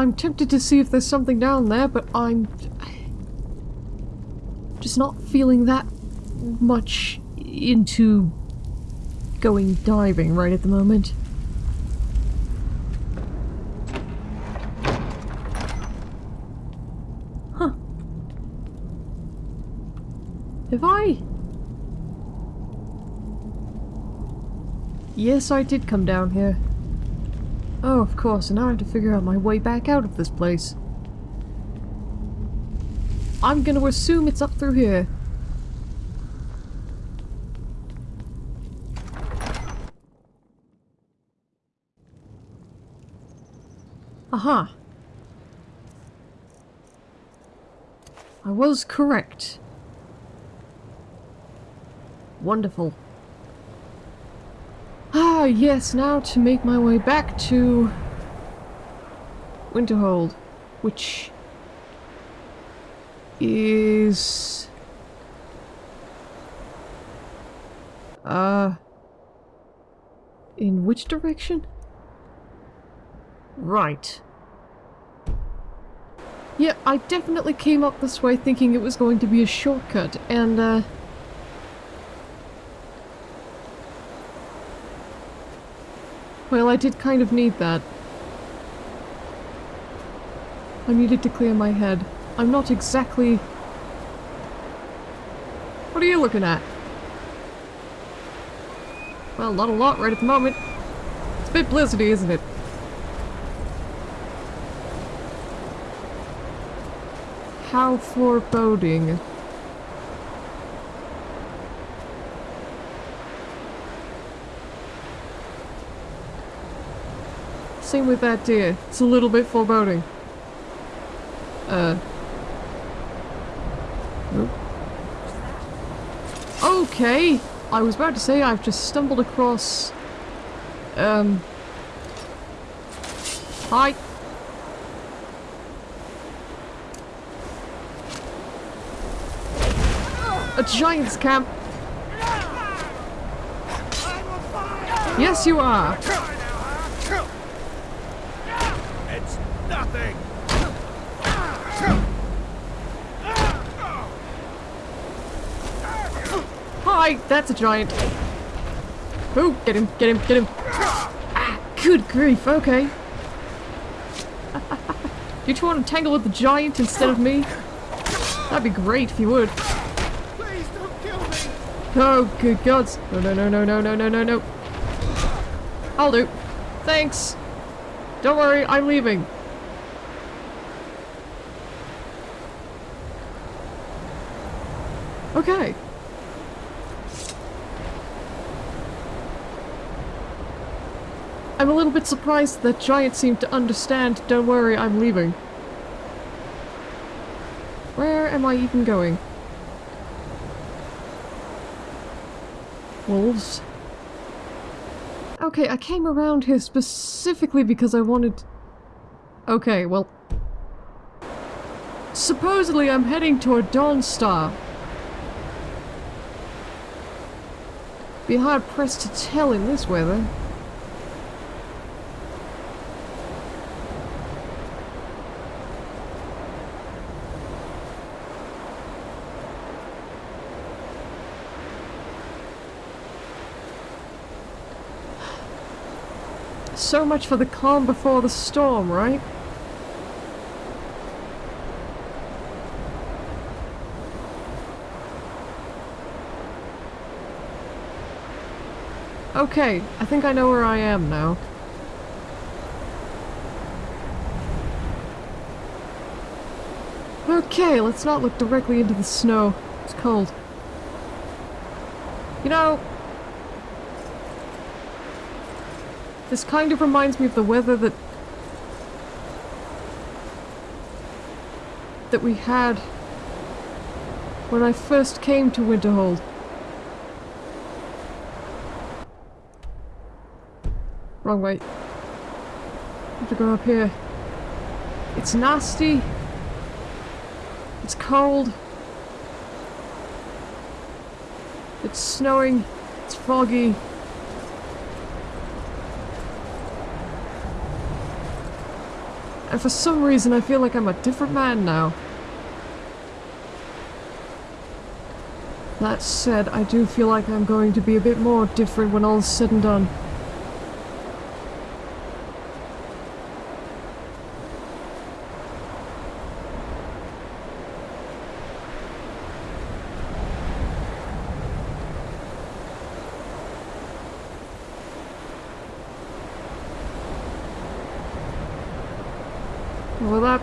I'm tempted to see if there's something down there, but I'm just not feeling that much into going diving right at the moment. Huh. Have I? Yes, I did come down here. Course, and now I have to figure out my way back out of this place. I'm gonna assume it's up through here. Aha. I was correct. Wonderful. Ah, yes, now to make my way back to Winterhold, which is uh in which direction? Right. Yeah, I definitely came up this way thinking it was going to be a shortcut, and, uh... Well, I did kind of need that. I needed to clear my head. I'm not exactly... What are you looking at? Well, not a lot right at the moment. It's a bit blizzardy, isn't it? How foreboding. Same with that deer. It's a little bit foreboding. Uh. Okay! I was about to say I've just stumbled across... Um... Hi! A giant's camp. Yes, you are. It's nothing. Hi, that's a giant. Oh, get him, get him, get him. Ah, good grief, okay. you two want to tangle with the giant instead of me? That'd be great if you would. Please don't kill me! Oh, good gods. No, no, no, no, no, no, no, no, no. I'll do. Thanks. Don't worry, I'm leaving. Okay. I'm a little bit surprised that Giant seemed to understand, don't worry, I'm leaving. Where am I even going? wolves. Okay, I came around here specifically because I wanted... Okay, well... Supposedly I'm heading toward Dawnstar. Be hard pressed to tell in this weather. So much for the calm before the storm, right? Okay, I think I know where I am now. Okay, let's not look directly into the snow. It's cold. You know, This kind of reminds me of the weather that... that we had when I first came to Winterhold. Wrong way. have to go up here. It's nasty. It's cold. It's snowing. It's foggy. And for some reason I feel like I'm a different man now. That said, I do feel like I'm going to be a bit more different when all's said and done.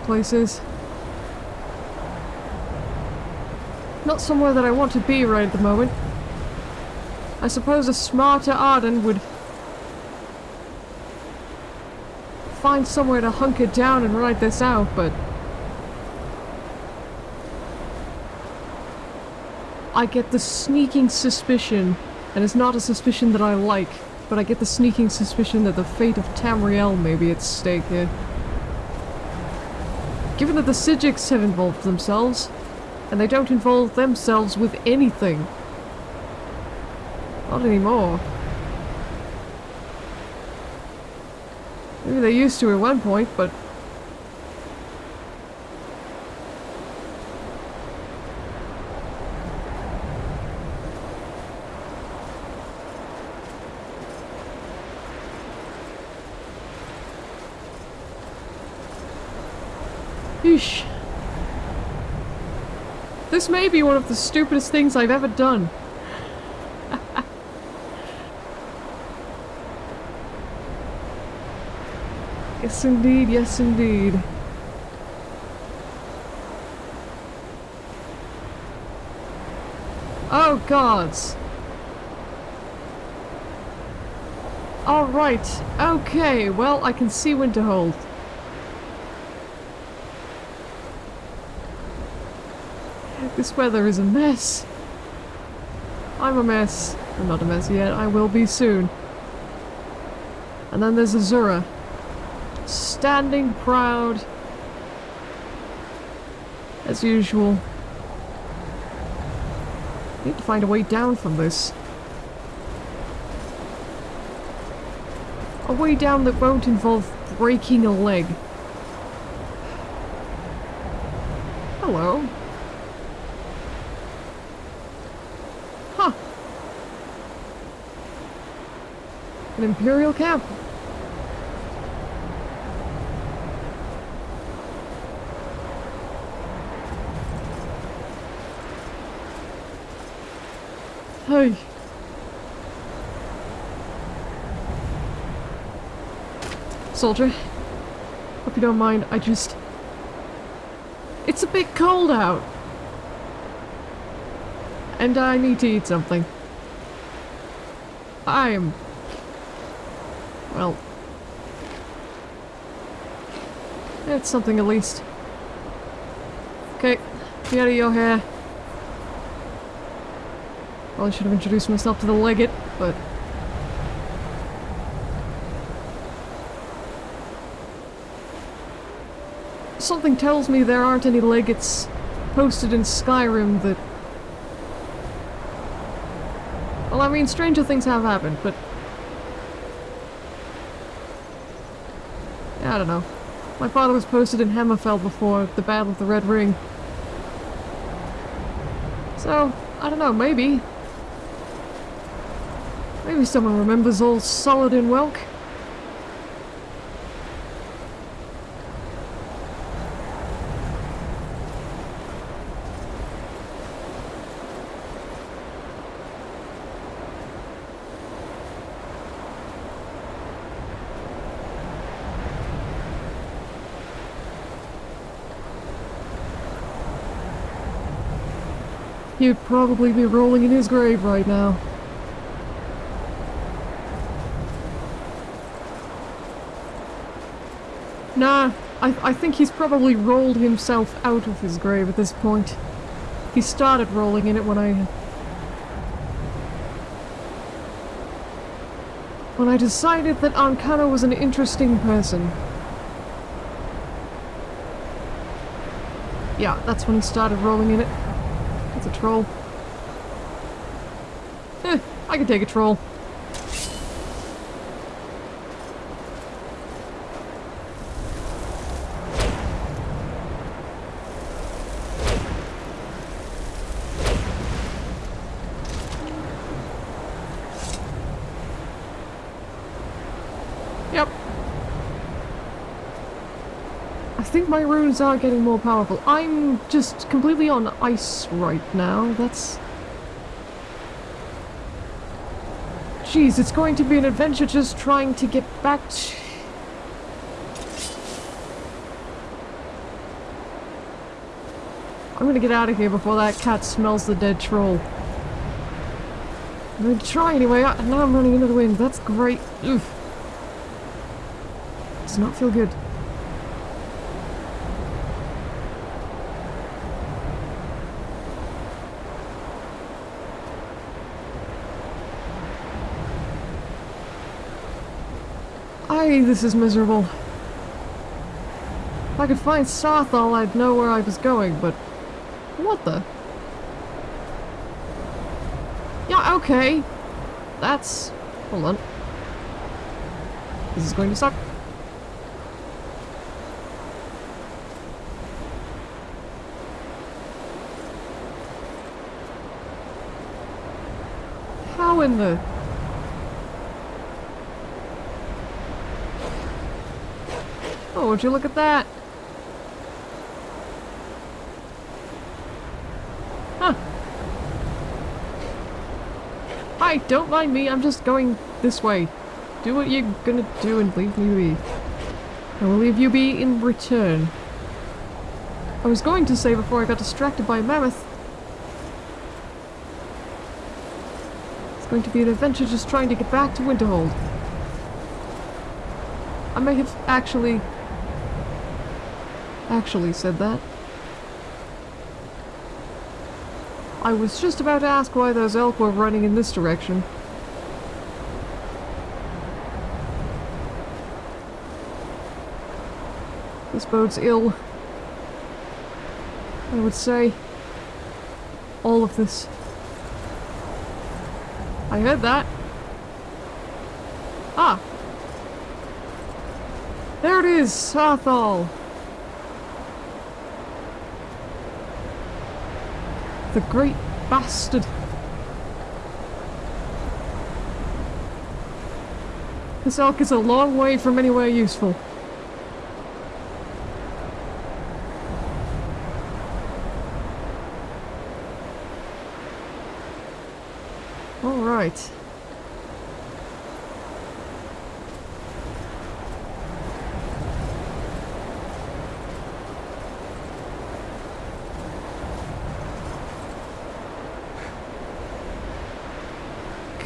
Well, that place is. Not somewhere that I want to be right at the moment. I suppose a smarter Arden would find somewhere to hunker down and ride this out, but I get the sneaking suspicion, and it's not a suspicion that I like, but I get the sneaking suspicion that the fate of Tamriel may be at stake here. Given that the Psijics have involved themselves, and they don't involve themselves with anything. Not anymore. Maybe they used to at one point, but... Yeesh. This may be one of the stupidest things I've ever done. yes indeed, yes indeed. Oh gods. Alright, okay, well I can see Winterhold. This weather is a mess. I'm a mess. I'm not a mess yet. I will be soon. And then there's Azura. Standing proud. As usual. Need to find a way down from this. A way down that won't involve breaking a leg. Hello. Huh. An Imperial camp. Hey. Soldier. Hope you don't mind, I just... It's a bit cold out. And I need to eat something. I am... Oh. Well... It's something at least. Okay, get out of your hair. Probably should have introduced myself to the legate, but... Something tells me there aren't any legates posted in Skyrim that... Well, I mean, stranger things have happened, but... I don't know. My father was posted in Hammerfell before the Battle of the Red Ring. So, I don't know, maybe. Maybe someone remembers old Saladin Welk. He'd probably be rolling in his grave right now. Nah, I, I think he's probably rolled himself out of his grave at this point. He started rolling in it when I... When I decided that Ancano was an interesting person. Yeah, that's when he started rolling in it. Troll. Eh, I can take a troll. think my runes are getting more powerful. I'm just completely on ice right now. That's... Jeez, it's going to be an adventure just trying to get back to... I'm gonna get out of here before that cat smells the dead troll. I'm gonna try anyway. I, now I'm running into the wind. That's great. Oof. Does not feel good. This is miserable. If I could find Saarthal, I'd know where I was going, but... What the? Yeah, okay. That's... Hold on. This is going to suck. How in the... would you look at that? Huh. Hi, don't mind me, I'm just going this way. Do what you're gonna do and leave me be. I will leave you be in return. I was going to say before I got distracted by a mammoth. It's going to be an adventure just trying to get back to Winterhold. I may have actually actually said that. I was just about to ask why those elk were running in this direction. This bodes ill. I would say. All of this. I heard that. Ah! There it is, Saarthal! The great bastard! This elk is a long way from anywhere useful. Alright.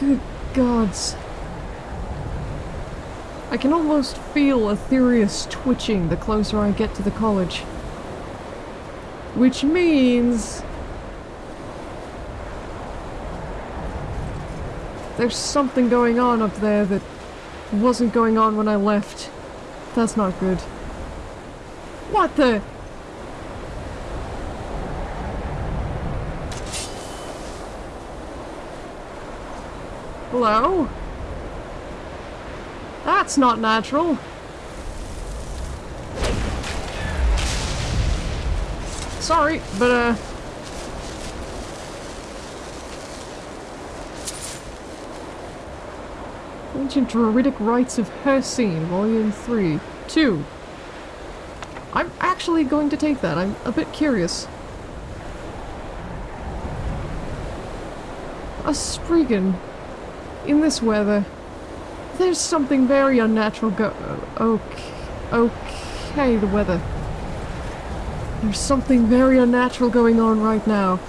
Good gods. I can almost feel Aetherius twitching the closer I get to the college. Which means... There's something going on up there that wasn't going on when I left. That's not good. What the? Hello? That's not natural. Sorry, but uh... Ancient Druidic Rites of Hircine, Volume 3. 2. I'm actually going to take that. I'm a bit curious. A Spriggan. In this weather. There's something very unnatural go- Okay. Okay, the weather. There's something very unnatural going on right now.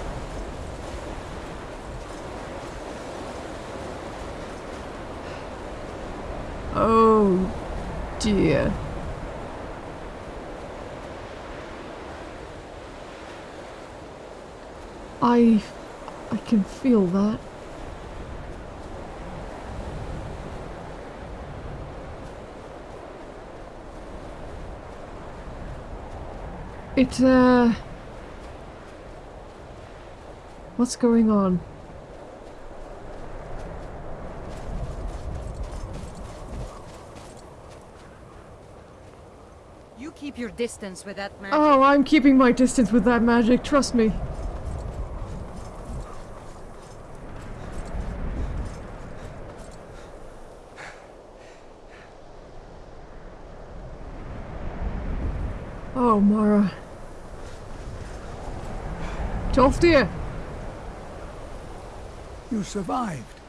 Oh dear. I... I can feel that. It, uh... What's going on? You keep your distance with that man. Oh, I'm keeping my distance with that magic, trust me. Oh, Mara. Tolfdir! You survived.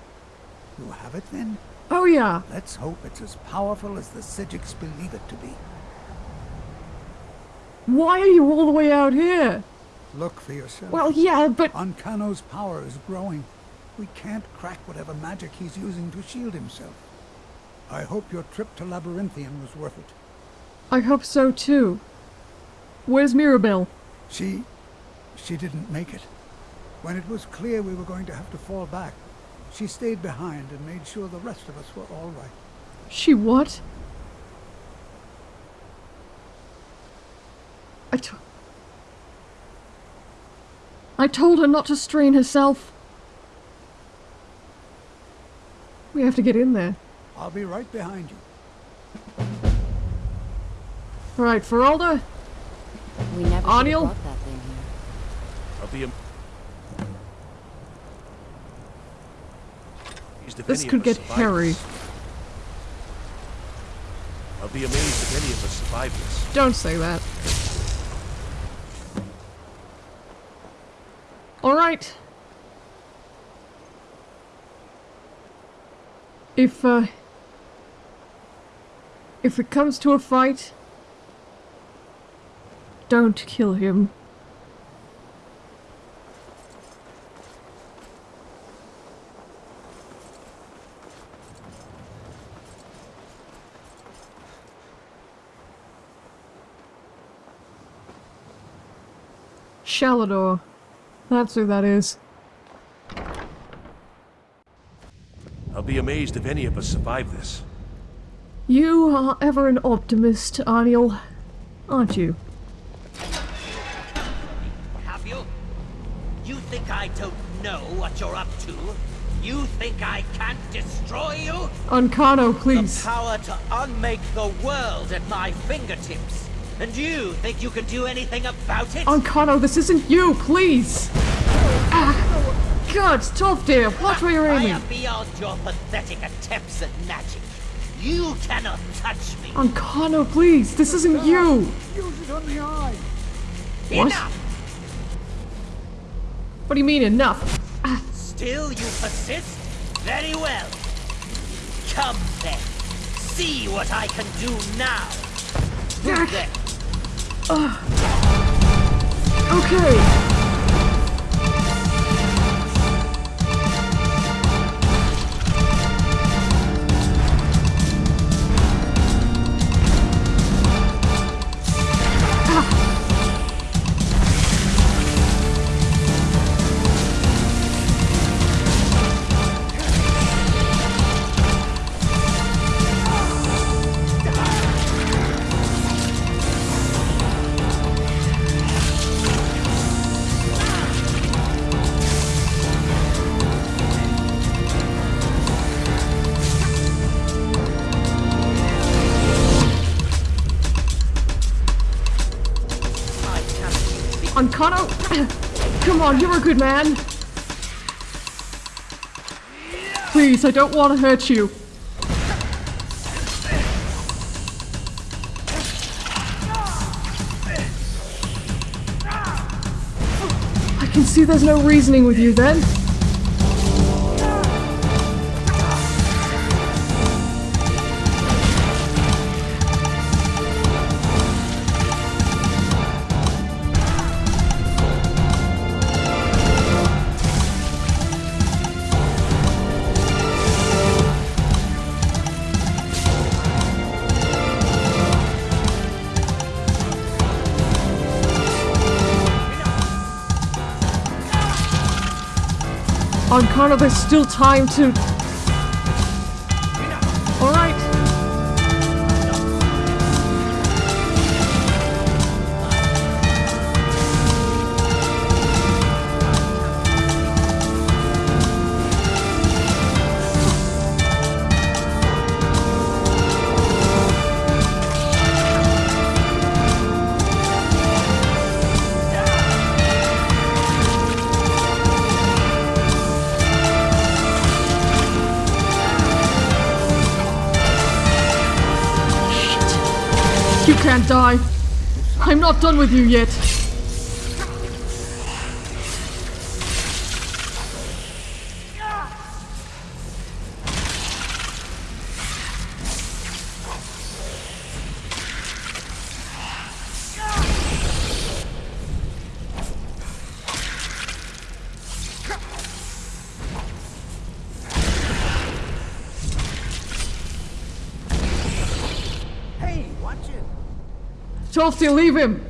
You have it then? Oh, yeah. Let's hope it's as powerful as the Psijics believe it to be. Why are you all the way out here? Look for yourself. Well, yeah, but... Ancano's power is growing. We can't crack whatever magic he's using to shield himself. I hope your trip to Labyrinthian was worth it. I hope so, too. Where's Mirabelle? She... she didn't make it. When it was clear we were going to have to fall back, she stayed behind and made sure the rest of us were all right. She what? I to- I told her not to strain herself. We have to get in there. I'll be right behind you. Right, Faralda, We never should have Arniel? brought that thing here. I'll be am- amazed if this could get hairy. I'll be amazed if any of us survive this. Don't say that. Alright. If, uh... If it comes to a fight... Don't kill him. Shalidor. That's who that is. I'll be amazed if any of us survive this. You are ever an optimist, Arniel. Aren't you? Have you? You think I don't know what you're up to? You think I can't destroy you? Ancano, please. The please. power to unmake the world at my fingertips. And you think you can do anything about it? Ancano, this isn't you, please! Ah, God, Tolfdir, What were you're I aiming! am beyond your pathetic attempts at magic. You cannot touch me. Ancano, please, this isn't you! Use it on the eye! What? Enough! What do you mean, enough? Still you persist? Very well. Come then. See what I can do now. Ugh. Then. Okay. On, you're a good man. Please, I don't want to hurt you. I can see there's no reasoning with you then. Ancano, there's still time to... can't die. I'm not done with you yet. Chelsea, leave him!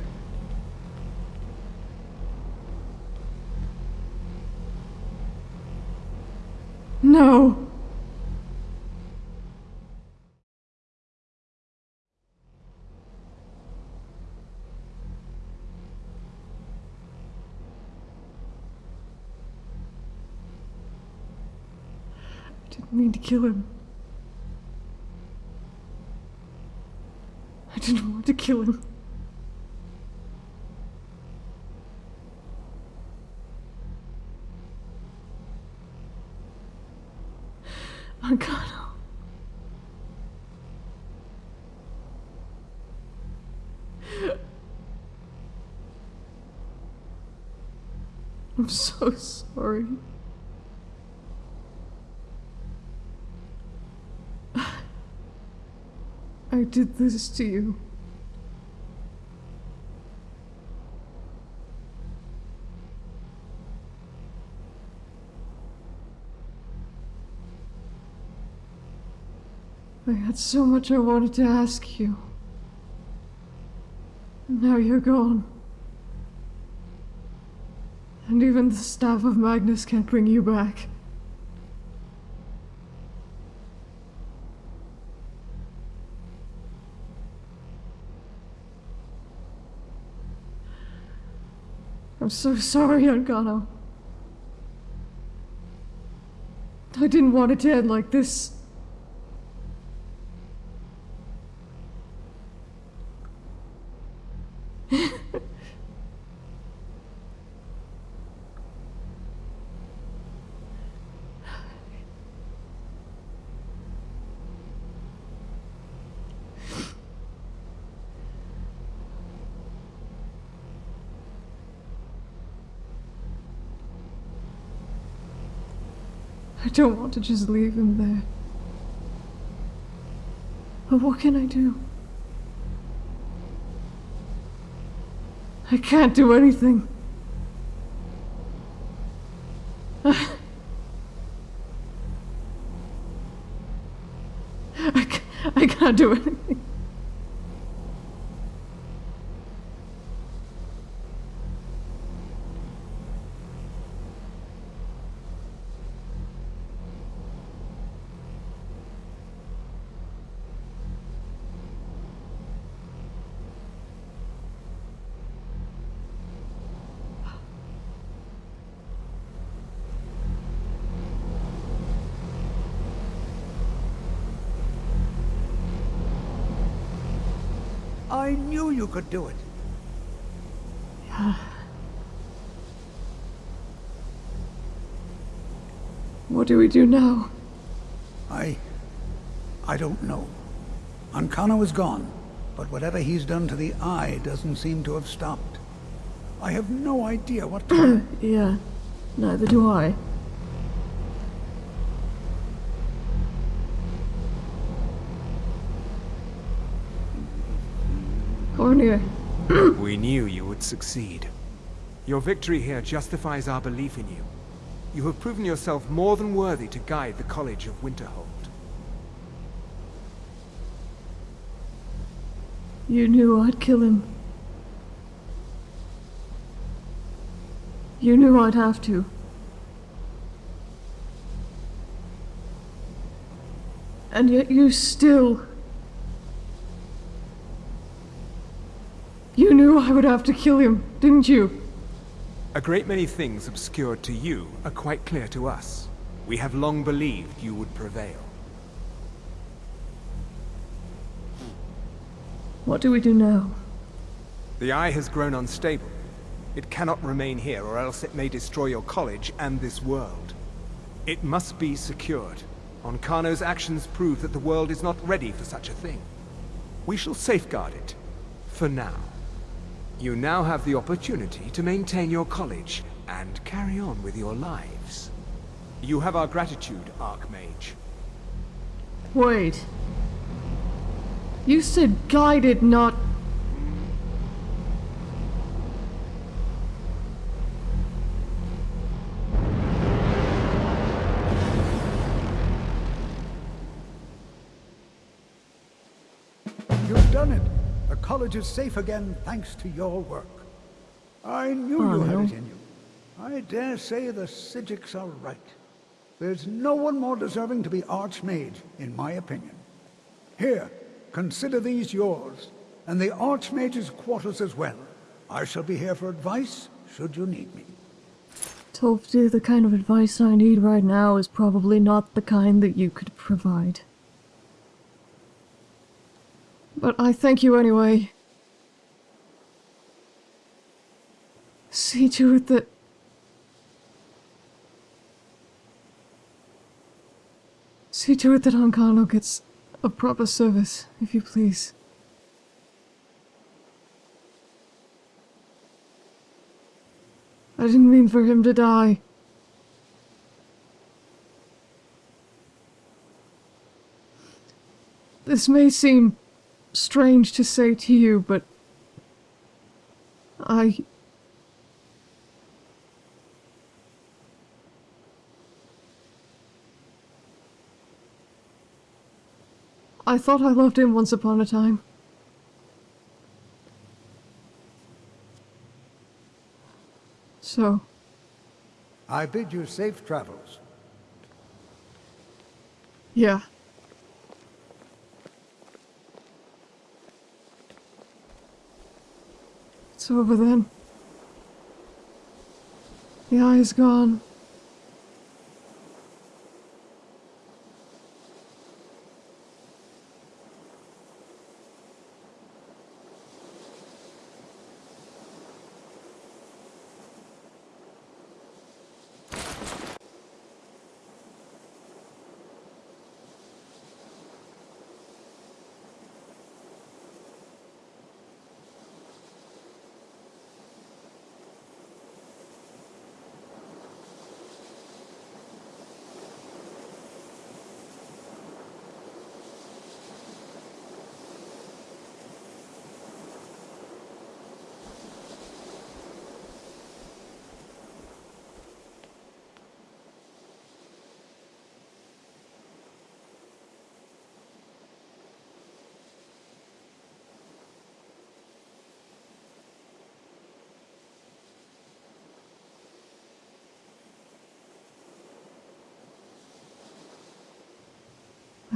No. I didn't mean to kill him. I didn't want to kill him. Ancano. I'm so sorry. I did this to you. I had so much I wanted to ask you. And now you're gone. And even the staff of Magnus can't bring you back. I'm so sorry, Ancano. I didn't want it to end like this. I don't want to just leave him there. But what can I do? I can't do anything. I, ca- I can't do anything. You could do it. Yeah. What do we do now? I... I don't know. Ancano is gone, but whatever he's done to the eye doesn't seem to have stopped. I have no idea what to... Yeah, neither do I. We knew you would succeed. Your victory here justifies our belief in you. You have proven yourself more than worthy to guide the College of Winterhold. you knew I'd kill him. You knew I'd have to. And yet you still... knew I would have to kill him, didn't you? A great many things obscured to you are quite clear to us. We have long believed you would prevail. What do we do now? The Eye has grown unstable. It cannot remain here, or else it may destroy your college and this world. It must be secured. Ancano's actions prove that the world is not ready for such a thing. We shall safeguard it. For now. You now have the opportunity to maintain your college and carry on with your lives. You have our gratitude, Archmage. Wait. You said guided, not... college is safe again thanks to your work. I knew Oh, you had no. it in you. I dare say the Psijics are right. There's no one more deserving to be Archmage, in my opinion. Here, consider these yours, and the Archmage's quarters as well. I shall be here for advice, should you need me. Tolfdir, the kind of advice I need right now is probably not the kind that you could provide. But I thank you anyway. See to it that... See to it that Ancano gets a proper service, if you please. I didn't mean for him to die. This may seem strange to say to you, but I. I thought I loved him once upon a time. So, I bid you safe travels. yeah. It's over then. The eye is gone.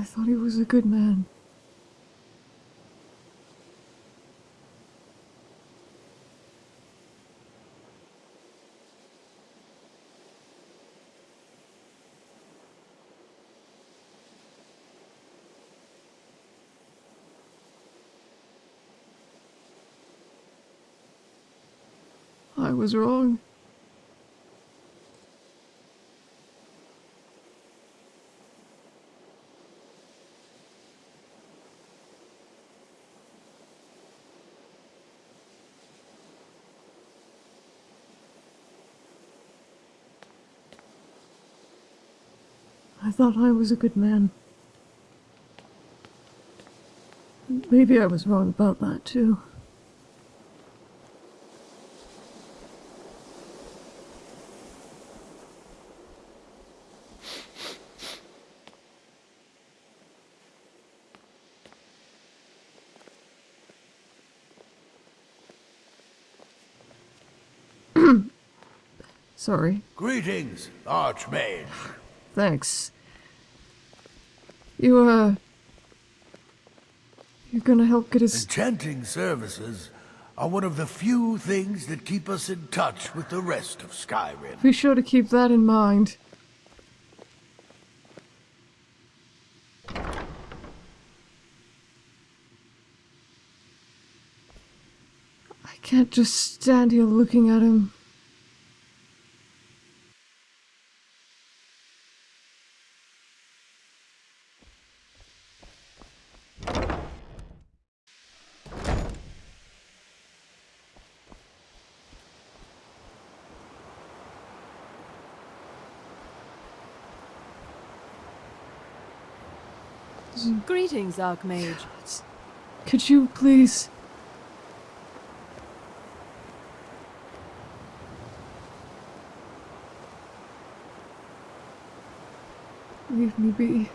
I thought he was a good man. I was wrong. I thought I was a good man. Maybe I was wrong about that too. Sorry. Greetings, Archmage. Thanks. You, uh. You're gonna help get us. Enchanting services are one of the few things that keep us in touch with the rest of Skyrim. Be sure to keep that in mind. I can't just stand here looking at him. Greetings, Archmage. Could you please... Leave me be.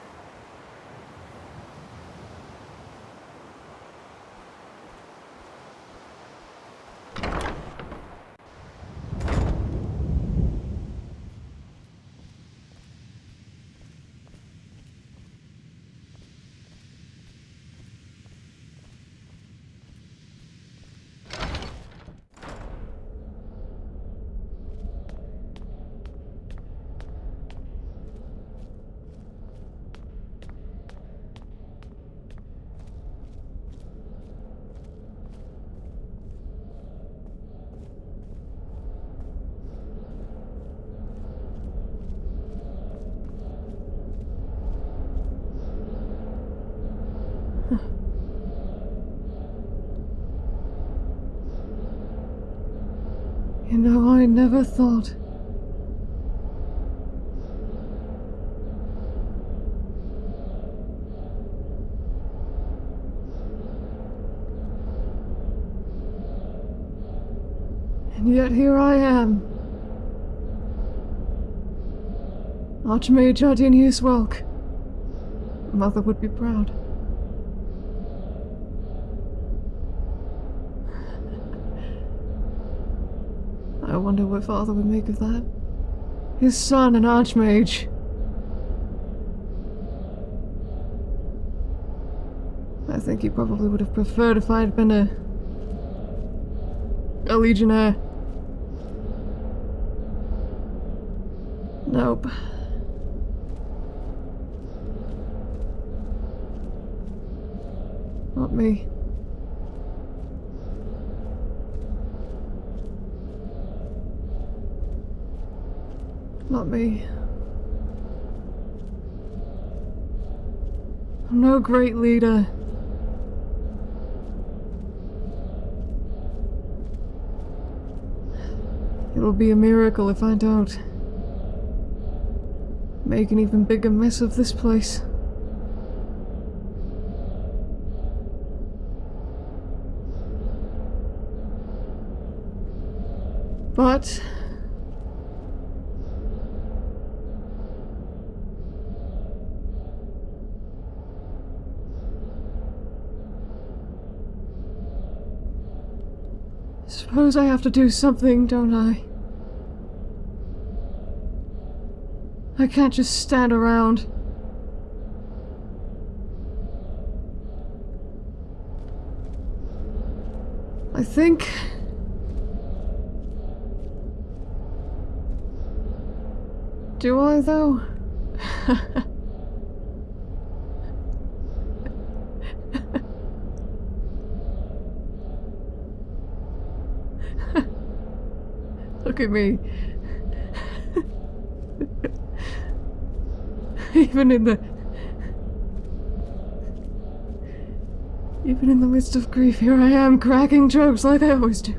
Know, I never thought. And yet here I am. Archmage Ardinius Welk. Mother would be proud. I wonder what father would make of that. His son, an archmage. I think he probably would have preferred if I had been a... a legionnaire. Nope. Not me. Not me. I'm no great leader. It'll be a miracle if I don't. Make an even bigger mess of this place. But Suppose I have to do something, don't I? I can't just stand around. I think... Do I, though? Look at me. Even in the... Even in the midst of grief, here I am, cracking jokes like I always do.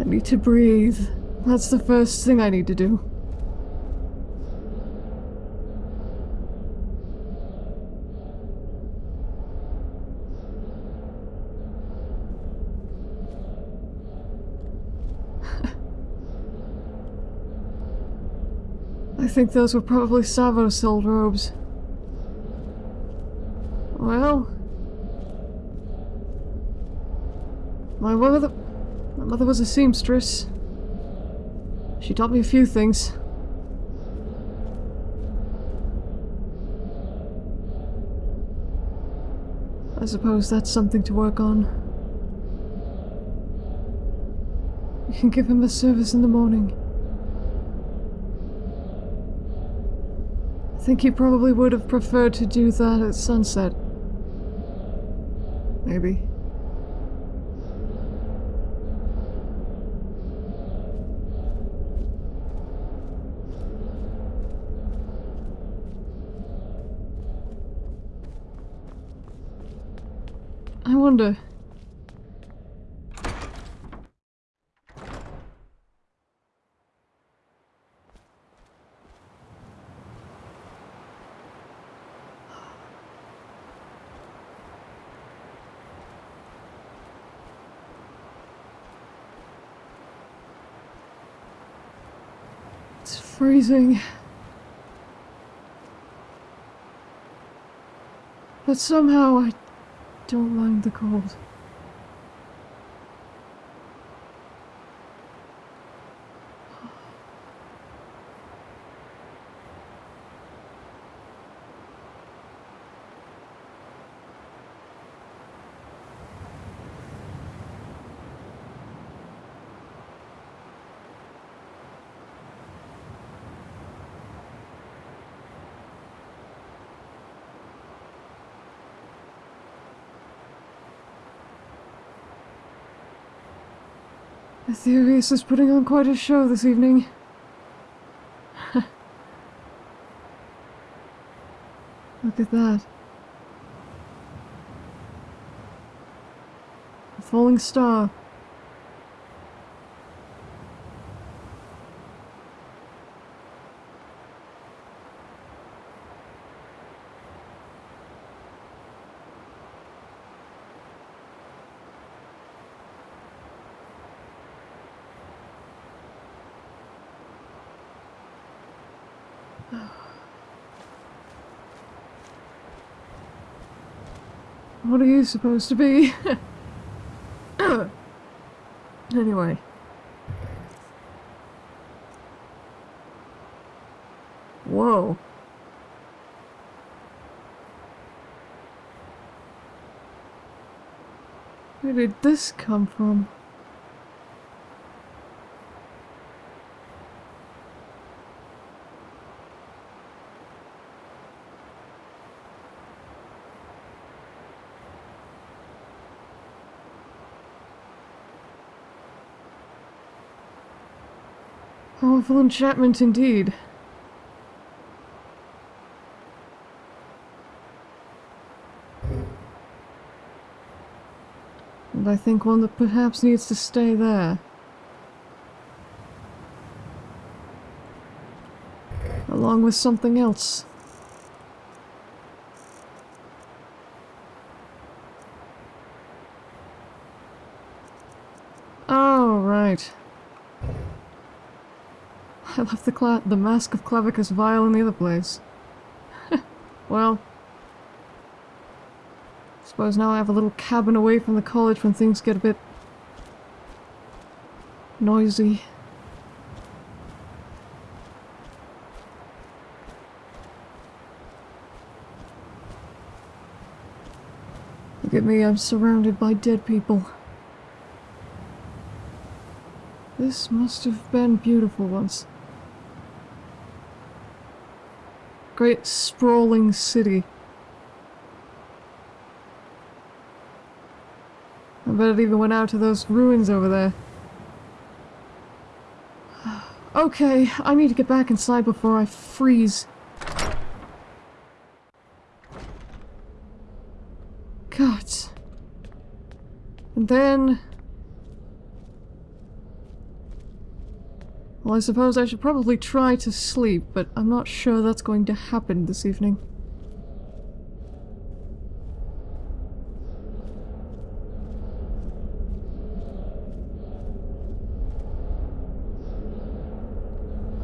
I need to breathe. That's the first thing I need to do. I think those were probably Savos' old robes. Well... My mother... My mother was a seamstress. She taught me a few things. I suppose that's something to work on. You can give him a service in the morning. Think he probably would have preferred to do that at sunset. Maybe. I wonder. It's freezing. But somehow I don't mind the cold. Aetherius is putting on quite a show this evening. Look at that. A falling star. What are you supposed to be? anyway. Whoa. Where did this come from? Oh, Powerful enchantment indeed. And I think one that perhaps needs to stay there. Along with something else. Oh, right. I left the the mask of Clavicus Vile in the other place. well... Suppose now I have a little cabin away from the college when things get a bit... noisy. Look at me, I'm surrounded by dead people. This must have been beautiful once. Great sprawling city. I bet it even went out to those ruins over there. okay, I need to get back inside before I freeze. God. And then... Well, I suppose I should probably try to sleep, but I'm not sure that's going to happen this evening.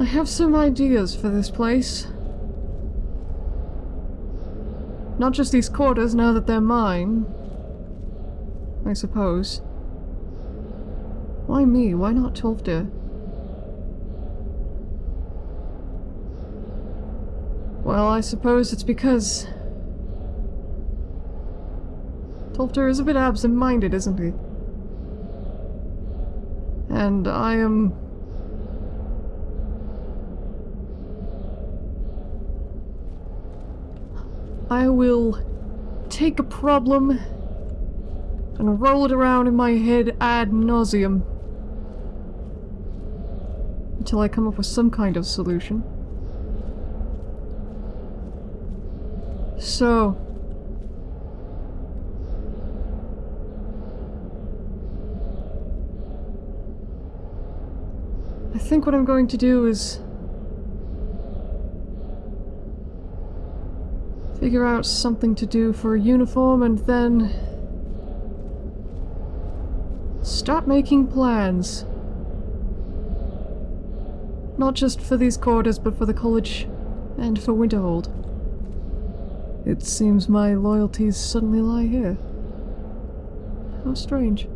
I have some ideas for this place. Not just these quarters, now that they're mine. I suppose. Why me? Why not Tolfdir? Well, I suppose it's because... Tolfdir is a bit absent-minded, isn't he? And I am... I will take a problem and roll it around in my head ad nauseum until I come up with some kind of solution. So... I think what I'm going to do is... Figure out something to do for a uniform and then... Start making plans. Not just for these quarters, but for the college and for Winterhold. It seems my loyalties suddenly lie here. How strange.